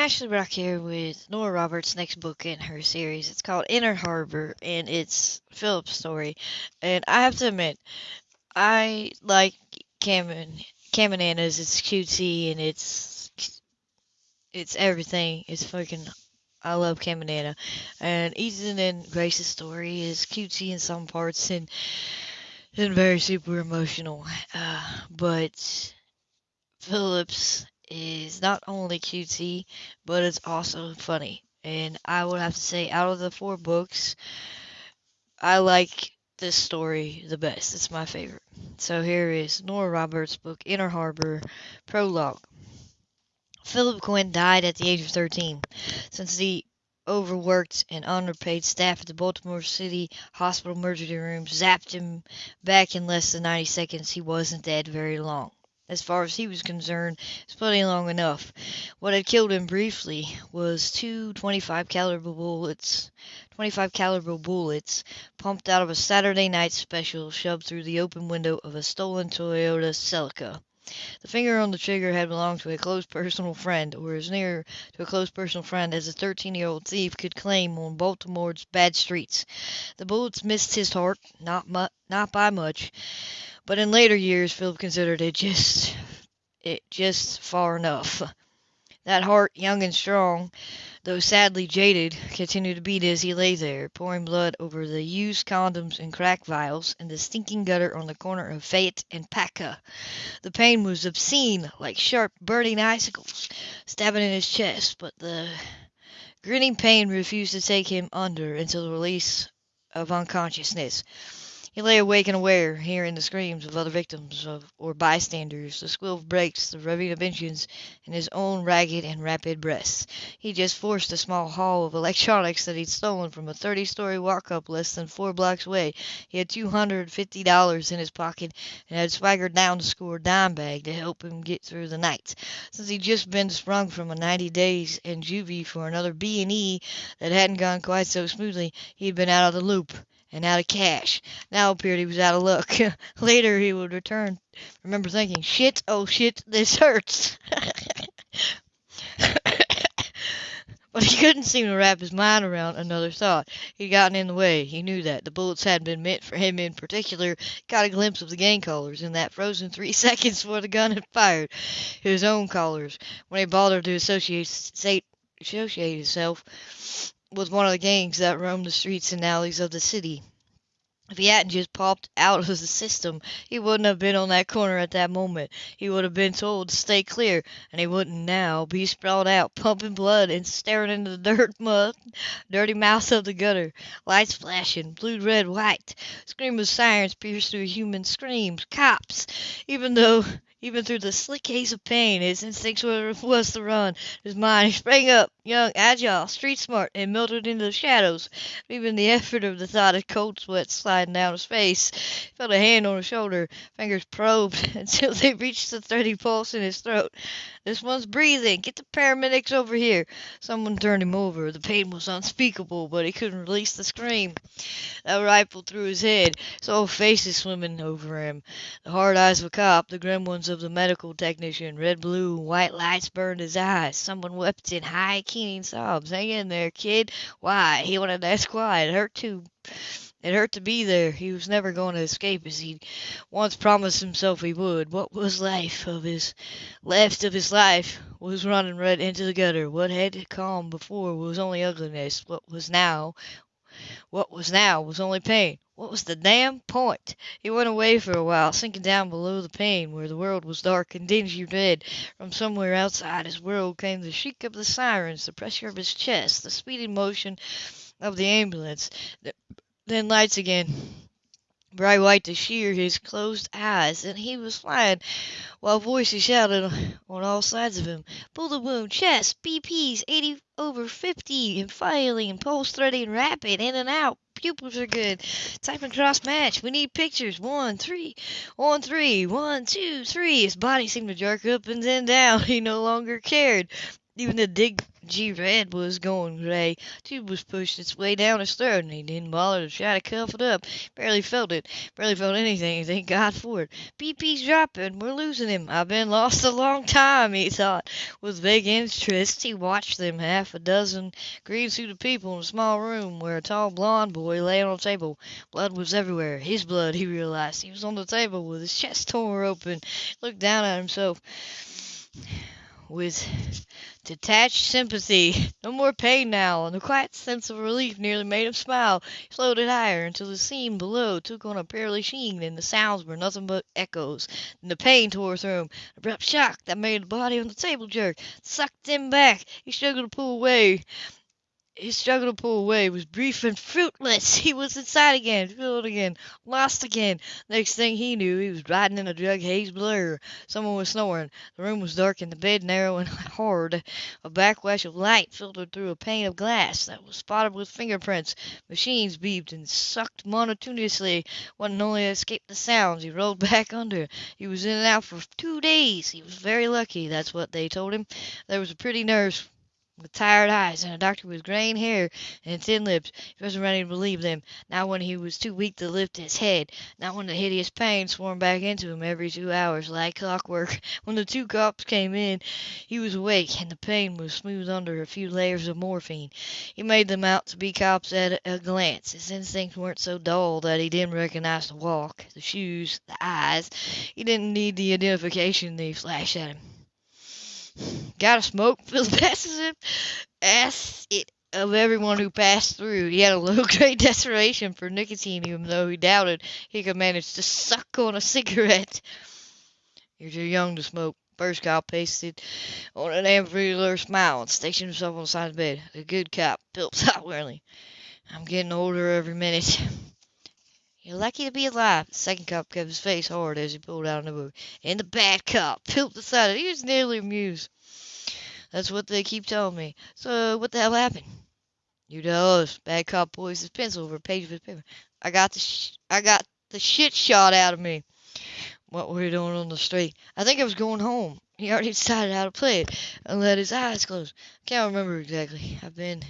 Ashley Brock here with Nora Roberts' next book in her series. It's called Inner Harbor, and it's Philip's story. And I have to admit, I like Cam and and. It's cutesy and it's it's everything. It's fucking. I love Cam and. And Ethan and Grace's story is cutesy in some parts and and very super emotional. Uh, but Philip's is not only cutesy, but it's also funny. And I would have to say, out of the four books, I like this story the best. It's my favorite. So here is Nora Roberts' book, Inner Harbor, Prologue. Philip Quinn died at the age of 13. Since the overworked and underpaid staff at the Baltimore City Hospital emergency room zapped him back in less than 90 seconds, he wasn't dead very long. As far as he was concerned, it's plenty long enough. What had killed him briefly was two 25 caliber bullets, 25 caliber bullets pumped out of a Saturday night special shoved through the open window of a stolen Toyota Celica. The finger on the trigger had belonged to a close personal friend, or as near to a close personal friend as a 13 year old thief could claim on Baltimore's bad streets. The bullets missed his heart, not, mu- not by much. But in later years, Philip considered it just it just far enough. That heart, young and strong, though sadly jaded, continued to beat as he lay there, pouring blood over the used condoms and crack vials in the stinking gutter on the corner of Fayette and Paca. The pain was obscene, like sharp, burning icicles stabbing in his chest, but the grinning pain refused to take him under until the release of unconsciousness. He lay awake and aware, hearing the screams of other victims of, or bystanders, the squeal of brakes, the revving of engines, and his own ragged and rapid breaths. He just forced a small haul of electronics that he'd stolen from a thirty-story walk-up less than four blocks away. He had two hundred and fifty dollars in his pocket and had swaggered down to score a dime bag to help him get through the night. Since he'd just been sprung from a ninety days in juvie for another B and E that hadn't gone quite so smoothly, he'd been out of the loop and out of cash. Now appeared he was out of luck. Later he would return, remember thinking, shit, oh shit, this hurts. but he couldn't seem to wrap his mind around another thought. He'd gotten in the way. He knew that. The bullets hadn't been meant for him in particular. Got a glimpse of the gang collars in that frozen three seconds before the gun had fired. His own collars. When he bothered to associate, associate himself was one of the gangs that roamed the streets and alleys of the city. If he hadn't just popped out of the system, he wouldn't have been on that corner at that moment. He would have been told to stay clear, and he wouldn't now be sprawled out, pumping blood and staring into the dirt mud, dirty mouth of the gutter. Lights flashing, blue, red, white. Scream of sirens pierced through human screams. Cops! Even though even through the slick haze of pain, his instincts were, was to run. His mind sprang up, young, agile, street smart, and melted into the shadows. Even the effort of the thought had cold sweat sliding down his face. He felt a hand on his shoulder. Fingers probed until they reached the steady pulse in his throat. This one's breathing. Get the paramedics over here. Someone turned him over. The pain was unspeakable, but he couldn't release the scream that rifled through his head. Saw faces swimming over him. The hard eyes of a cop, the grim ones of the medical technician. Red, blue, white lights burned his eyes. Someone wept in high, keening sobs. Hang in there, kid. Why? He wanted to ask why. It hurt to. It hurt to be there. He was never going to escape as he'd once promised himself he would. What was life of his left of his life was running right into the gutter. What had come before was only ugliness. What was now what was now was only pain. What was the damn point? He went away for a while, sinking down below the pain, where the world was dark and dingy red. From somewhere outside his world came the shriek of the sirens, the pressure of his chest, the speeding motion of the ambulance. Then lights again, bright white to sheer his closed eyes, and he was flying, while voices shouted on all sides of him, Bullet wound, chest, BP's 80 over 50, and filing, pulse threading rapid, in and out, pupils are good, type and cross match, we need pictures, one, three, one, three, one, two, three, his body seemed to jerk up and then down, he no longer cared, even the dig G Red was going gray. Tube was pushing its way down his throat, and he didn't bother to try to cuff it up. Barely felt it. Barely felt anything. Thank God for it. BP's dropping. We're losing him. I've been lost a long time, he thought. With vague interest, he watched them, half a dozen green-suited people in a small room where a tall blond boy lay on a table. Blood was everywhere. His blood, he realized. He was on the table with his chest torn open. He looked down at himself with detached sympathy. No more pain now, and a quiet sense of relief nearly made him smile. He floated higher until the scene below took on a pearly sheen, and the sounds were nothing but echoes. Then the pain tore through him, an abrupt shock that made the body on the table jerk, sucked him back. He struggled to pull away. His struggle to pull away was brief and fruitless. He was inside again, filled again, lost again. Next thing he knew, he was riding in a drug haze blur. Someone was snoring. The room was dark and the bed narrow and hard. A backwash of light filtered through a pane of glass that was spotted with fingerprints. Machines beeped and sucked monotonously. One only escaped the sounds. He rolled back under. He was in and out for two days. He was very lucky, that's what they told him. There was a pretty nurse with tired eyes, and a doctor with graying hair and thin lips. He wasn't ready to believe them, not when he was too weak to lift his head, not when the hideous pain swarmed back into him every two hours like clockwork. When the two cops came in, he was awake, and the pain was smoothed under a few layers of morphine. He made them out to be cops at a glance. His instincts weren't so dull that he didn't recognize the walk, the shoes, the eyes. He didn't need the identification they flashed at him. Got a smoke? Phil passes him. Asked it of everyone who passed through. He had a low-grade desperation for nicotine, even though he doubted he could manage to suck on a cigarette. You're too young to smoke. First cop pasted on an amphilar smile and stationed himself on the side of the bed. The good cop, Philip thought wearily. I'm getting older every minute. You're lucky to be alive. The second cop kept his face hard as he pulled out a book. And the bad cop, Philip decided he was nearly amused. That's what they keep telling me. So what the hell happened? You us. Bad cop poised his pencil over a page of his paper. I got the I got the shit shot out of me. What were you doing on the street? I think I was going home. He already decided how to play it and let his eyes close. Can't remember exactly. I've been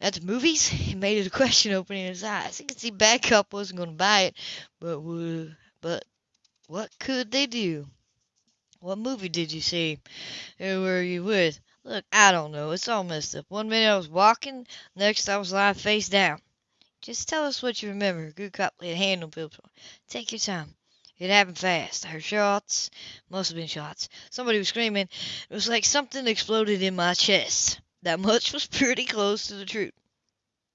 at the movies? He made it a question opening his eyes. He could see Bad Cop wasn't going to buy it, but would, but what could they do? What movie did you see? Who were you with? Look, I don't know. It's all messed up. One minute I was walking, next I was lying face down. Just tell us what you remember. Good cop laid a hand on. Take your time. It happened fast. I heard shots. Must have been shots. Somebody was screaming. It was like something exploded in my chest. That much was pretty close to the truth.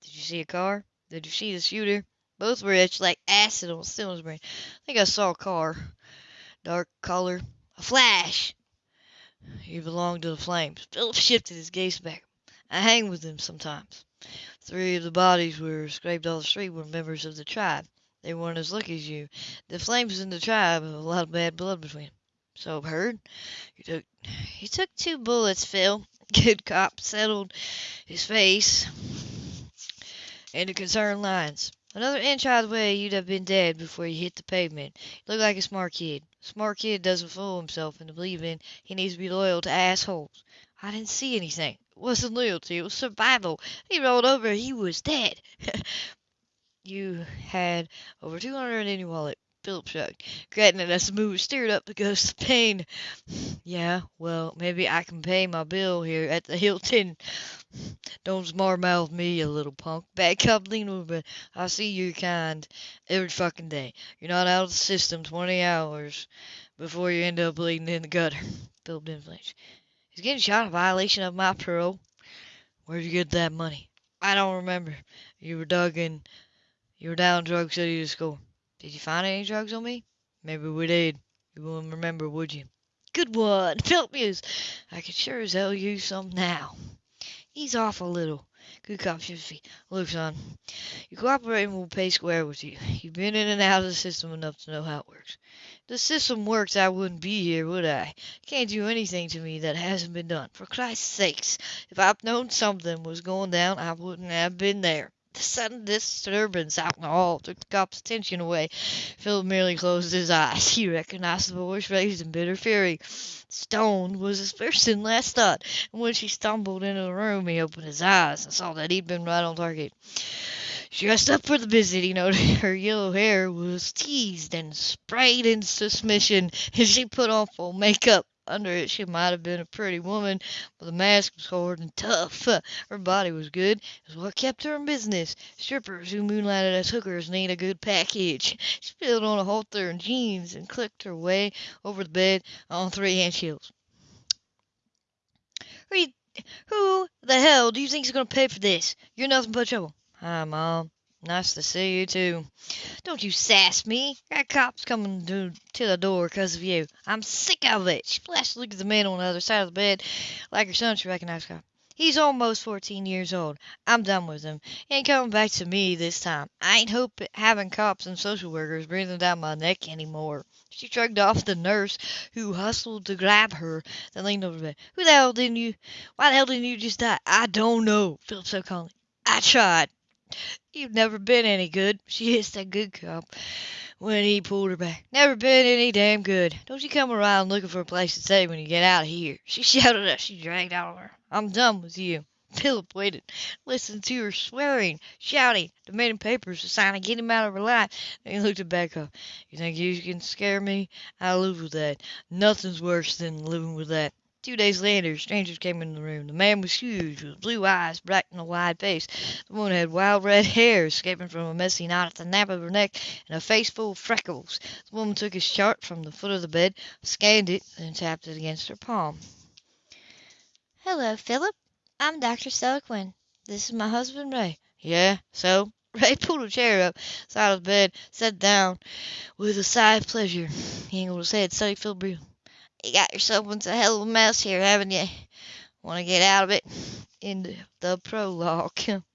Did you see a car? Did you see the shooter? Both were etched like acid on Stillman's brain. I think I saw a car. Dark color. A flash! He belonged to the flames. Philip shifted his gaze back. I hang with them sometimes. Three of the bodies were scraped off the street were members of the tribe. They weren't as lucky as you. The flames in the tribe have a lot of bad blood between them. So I've heard. You took took two bullets, Phil. Good cop settled his face into concerned lines. Another inch the way, you'd have been dead before you hit the pavement. You look like a smart kid. A smart kid doesn't fool himself into believing he needs to be loyal to assholes. I didn't see anything. It wasn't loyalty, it was survival. He rolled over, he was dead. you had over 200 in your wallet. Philip shrugged, it as the move stirred up the ghost of pain. Yeah, well, maybe I can pay my bill here at the Hilton. Don't smartmouth me, you little punk. Bad cop lean over. I see your kind every fucking day. You're not out of the system 20 hours before you end up bleeding in the gutter. Philip didn't flinch. Is getting shot a violation of my parole? Where'd you get that money? I don't remember. You were dug in. You were down Drug City to score. Did you find any drugs on me? Maybe we did. You wouldn't remember, would you? Good one. Philip mused. I could sure as hell use some now. He's off a little. Good cop feet. Look, son, you cooperate and we'll pay square with you. You've been in and out of the system enough to know how it works. If the system worked, I wouldn't be here, would I? You can't do anything to me that hasn't been done. For Christ's sakes, if I'd known something was going down, I wouldn't have been there. The sudden disturbance out in the hall took the cop's attention away. Philip merely closed his eyes. He recognized the voice raised in bitter fury. Stone was his first and last thought, and when she stumbled into the room he opened his eyes and saw that he'd been right on target. Dressed up for the visit, he noted. Her yellow hair was teased and sprayed in submission, and she put on full makeup. Under it she might have been a pretty woman, but the mask was hard and tough. Her body was good. It was what kept her in business. Strippers who moonlighted as hookers need a good package. She spilled on a halter and jeans and clicked her way over the bed on three inch heels. Who, who the hell do you think's going to pay for this? You're nothing but trouble. Hi, Mom. Nice to see you, too. Don't you sass me. Got cops coming to, to the door because of you. I'm sick of it. She flashed a look at the man on the other side of the bed. Like her son, she recognized cop. He's almost 14 years old. I'm done with him. He ain't coming back to me this time. I ain't hope having cops and social workers breathing down my neck anymore. She shrugged off the nurse, who hustled to grab her, then leaned over the bed. Who the hell didn't you? Why the hell didn't you just die? I don't know. Philip said calmly. I tried. You've never been any good. She hissed that good cop when he pulled her back. Never been any damn good. Don't you come around looking for a place to stay when you get out of here. She shouted as she dragged out of her. I'm done with you. Philip waited, listened to her swearing, shouting, demanding papers to sign and get him out of her life. Then he looked at Becca. You think you can scare me? I live with that. Nothing's worse than living with that. Two days later, strangers came into the room. The man was huge, with blue eyes, bright and a wide face. The woman had wild red hair escaping from a messy knot at the nape of her neck, and a face full of freckles. The woman took his chart from the foot of the bed, scanned it, then tapped it against her palm. Hello, Philip. I'm Dr. Stella Quinn. This is my husband, Ray. Yeah, so? Ray pulled a chair up, side of the bed, sat down with a sigh of pleasure. He angled his head, studied Phil briefly. You got yourself into a hell of a mess here, haven't you? Want to get out of it? In the prologue.